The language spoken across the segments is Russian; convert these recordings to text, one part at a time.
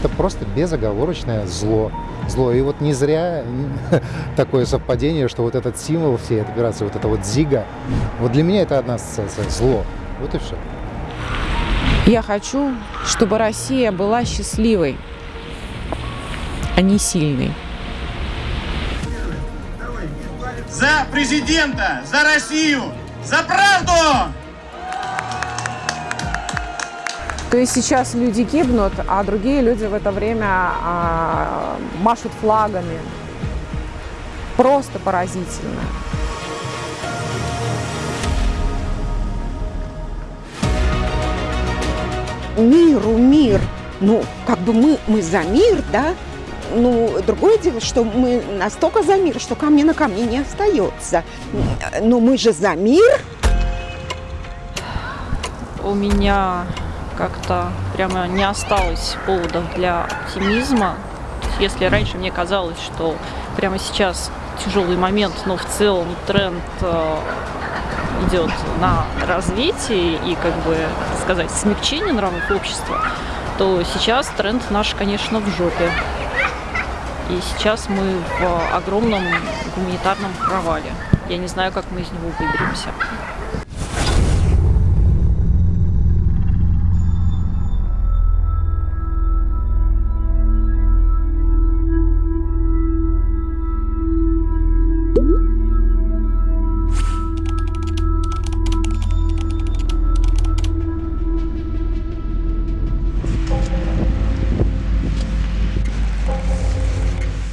Это просто безоговорочное зло. Зло. И вот не зря такое совпадение, что вот этот символ всей этой операции, вот это вот зига, вот для меня это одна ассоциация. Зло. Вот и все. Я хочу, чтобы Россия была счастливой, а не сильной. За президента, за Россию, за правду! То есть сейчас люди гибнут, а другие люди в это время а, машут флагами. Просто поразительно. Миру мир. Ну, как бы мы, мы за мир, да? Ну, другое дело, что мы настолько за мир, что камня на камне не остается. Но мы же за мир. У меня как-то прямо не осталось поводов для оптимизма. Если раньше мне казалось, что прямо сейчас тяжелый момент, но в целом тренд э, идет на развитие и, как бы сказать, смягчение нравов общества, то сейчас тренд наш, конечно, в жопе. И сейчас мы в огромном гуманитарном провале. Я не знаю, как мы из него выберемся.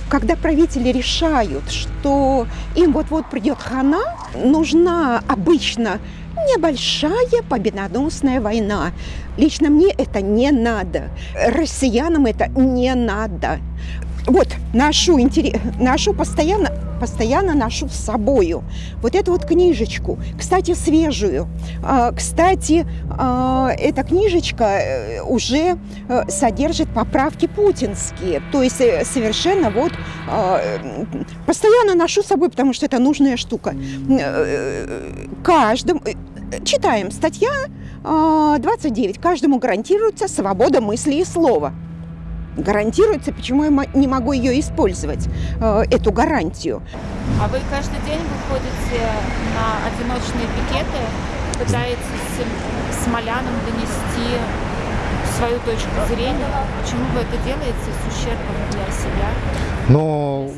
Когда правители решают, что им вот-вот придет хана, нужна обычно небольшая победоносная война. Лично мне это не надо. Россиянам это не надо. Вот, ношу, ношу постоянно постоянно ношу с собою. Вот эту вот книжечку, кстати, свежую. А, кстати, а, эта книжечка э, уже э, содержит поправки путинские. То есть э, совершенно вот а, постоянно ношу с собой, потому что это нужная штука. Каждым... Читаем статья 29. Каждому гарантируется свобода мысли и слова гарантируется, почему я не могу ее использовать, э, эту гарантию. А вы каждый день выходите на одиночные пикеты, пытаетесь смолянам донести свою точку зрения. Почему вы это делаете с ущербом для себя? Ну,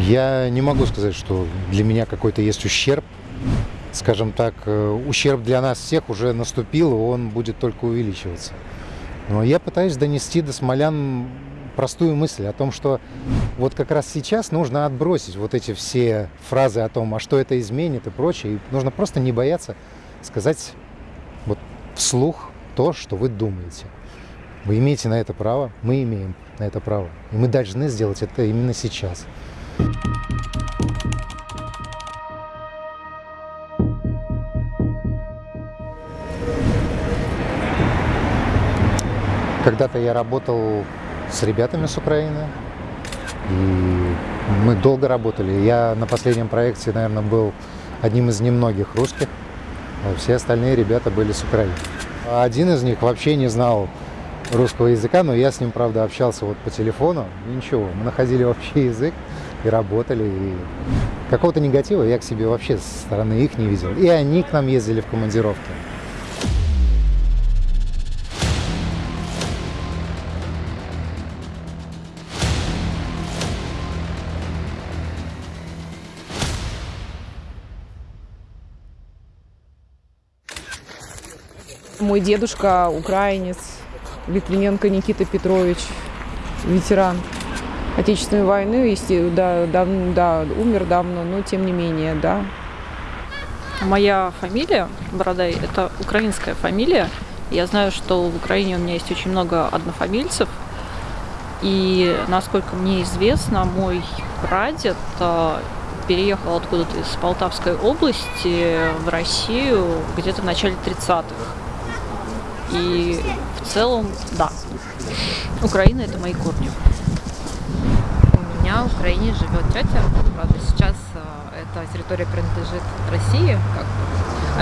я не могу сказать, что для меня какой-то есть ущерб. Скажем так, э, ущерб для нас всех уже наступил, и он будет только увеличиваться. Но я пытаюсь донести до смолян простую мысль о том, что вот как раз сейчас нужно отбросить вот эти все фразы о том, а что это изменит и прочее. И нужно просто не бояться сказать вот вслух то, что вы думаете. Вы имеете на это право, мы имеем на это право. И мы должны сделать это именно сейчас. Когда-то я работал с ребятами с Украины, и мы долго работали. Я на последнем проекте, наверное, был одним из немногих русских, а все остальные ребята были с Украины. Один из них вообще не знал русского языка, но я с ним, правда, общался вот по телефону. И ничего, мы находили общий язык и работали. И какого-то негатива я к себе вообще со стороны их не видел. И они к нам ездили в командировки. Мой дедушка украинец, Литвиненко Никита Петрович, ветеран Отечественной войны, если, да, дав, да, умер давно, но тем не менее, да. Моя фамилия Бородай – это украинская фамилия. Я знаю, что в Украине у меня есть очень много однофамильцев. И, насколько мне известно, мой прадед а, переехал откуда-то из Полтавской области в Россию где-то в начале 30-х. И в целом, да, Украина – это мои корни. У меня в Украине живет тетя, правда, сейчас э, эта территория принадлежит России, как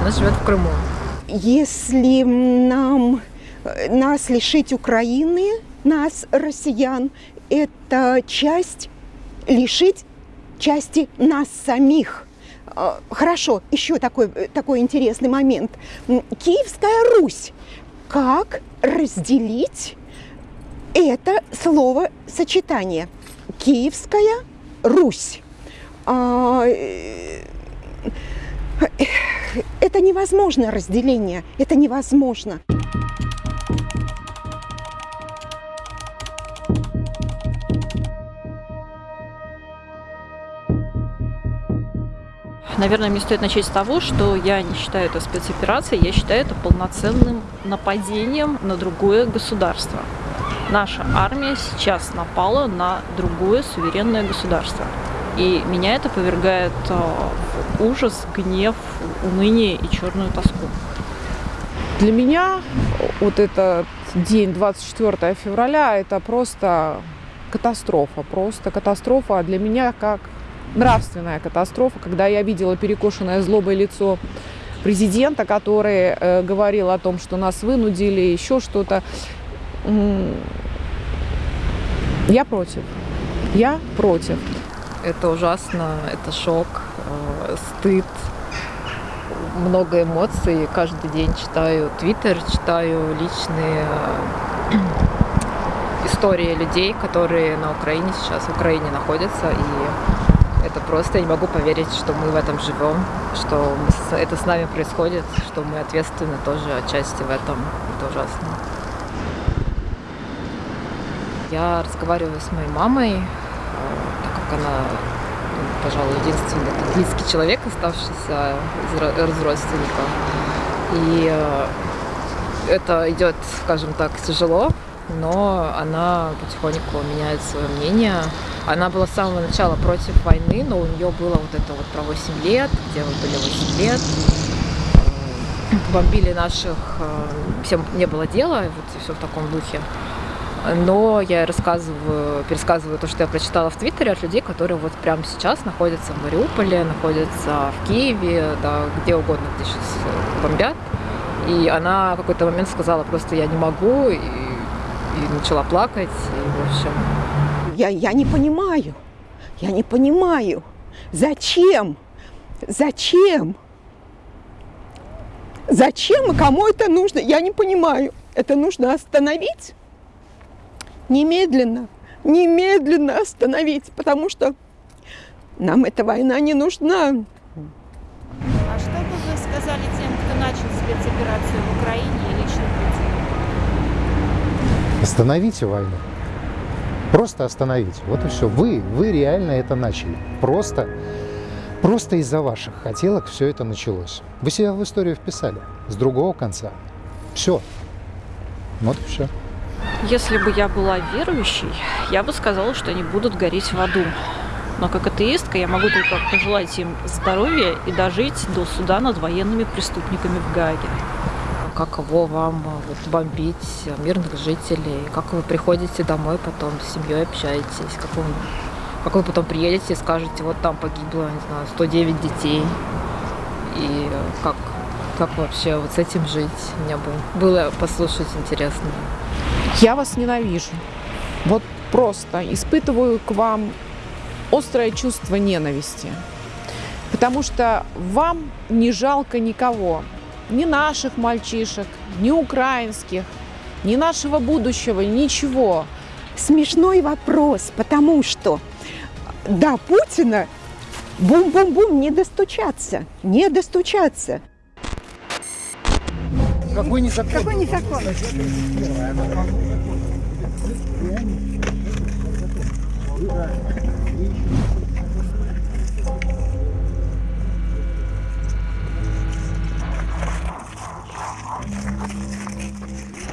она живет в Крыму. Если нам, э, нас лишить Украины, нас, россиян, это часть лишить части нас самих. А, Хорошо, еще такой, такой интересный момент. Киевская Русь. Как разделить это словосочетание? Киевская Русь. А, э, Это невозможно разделение, это невозможно. Наверное, мне стоит начать с того, что я не считаю это спецоперацией, я считаю это полноценным нападением на другое государство. Наша армия сейчас напала на другое суверенное государство. И меня это повергает э, в ужас, гнев, уныние и черную тоску. Для меня вот этот день 24 февраля это просто катастрофа, просто катастрофа а для меня как нравственная катастрофа, когда я видела перекошенное злобой лицо президента, который э, говорил о том, что нас вынудили, еще что-то. Я против. Я против. Это ужасно, это шок, э, стыд, много эмоций. Каждый день читаю твиттер, читаю личные э, истории людей, которые на Украине сейчас, в Украине находятся. И это просто, я не могу поверить, что мы в этом живем, что это с нами происходит, что мы ответственны тоже отчасти в этом. Это ужасно. Я разговариваю с моей мамой, э, так как она, ну, пожалуй, единственный близкий человек, оставшийся из, из родственников. И э, это идет, скажем так, тяжело, но она потихоньку меняет свое мнение. Она была с самого начала против войны, но у нее было вот это вот про 8 лет, где мы были 8 лет. Бомбили наших, э, всем не было дела, вот все в таком духе. Но я рассказываю, пересказываю то, что я прочитала в Твиттере от людей, которые вот прямо сейчас находятся в Мариуполе, находятся в Киеве, да, где угодно, где сейчас бомбят. И она в какой-то момент сказала просто я не могу, и, и начала плакать. И, в общем, Я, я не понимаю, я не понимаю, зачем, зачем, зачем и кому это нужно, я не понимаю. Это нужно остановить немедленно, немедленно остановить, потому что нам эта война не нужна. А что бы вы сказали тем, кто начал спецоперацию в Украине? Остановите войну. Просто остановите. Вот и все. Вы, вы реально это начали. Просто, просто из-за ваших хотелок все это началось. Вы себя в историю вписали с другого конца. Все. Вот и все. Если бы я была верующей, я бы сказала, что они будут гореть в аду. Но как атеистка я могу только пожелать им здоровья и дожить до суда над военными преступниками в Гааге. Каково вам э, вот, бомбить мирных жителей, как вы приходите домой потом с семьей общаетесь, как вы, как вы потом приедете и скажете, вот там погибло, не знаю, 109 детей, и э, как, как вообще вот с этим жить, мне бы было послушать интересно. Я вас ненавижу. Вот просто испытываю к вам острое чувство ненависти. Потому что вам не жалко никого. Ни наших мальчишек, ни украинских, ни нашего будущего, ничего. Смешной вопрос, потому что до Путина бум-бум-бум не достучаться, не достучаться. Какой не закон? Какой не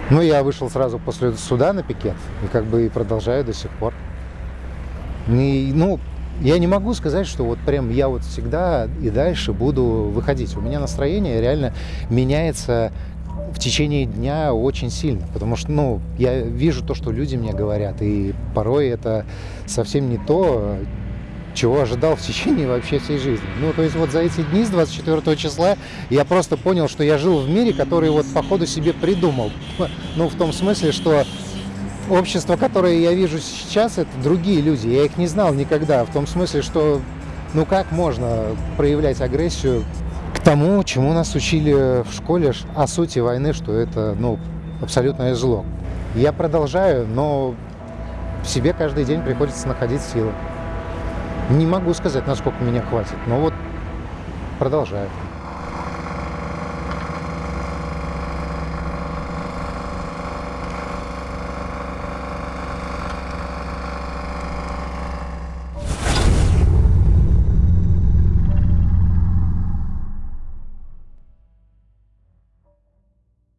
Ну, я вышел сразу после суда на пикет и как бы и продолжаю до сих пор. И, ну, я не могу сказать, что вот прям я вот всегда и дальше буду выходить. У меня настроение реально меняется в течение дня очень сильно, потому что, ну, я вижу то, что люди мне говорят, и порой это совсем не то, чего ожидал в течение вообще всей жизни. Ну, то есть вот за эти дни с 24 числа я просто понял, что я жил в мире, который вот по ходу себе придумал. Ну, в том смысле, что общество, которое я вижу сейчас, это другие люди. Я их не знал никогда. В том смысле, что ну как можно проявлять агрессию к тому, чему нас учили в школе о сути войны, что это ну, абсолютное зло. Я продолжаю, но в себе каждый день приходится находить силы. Не могу сказать, насколько меня хватит, но вот продолжаю.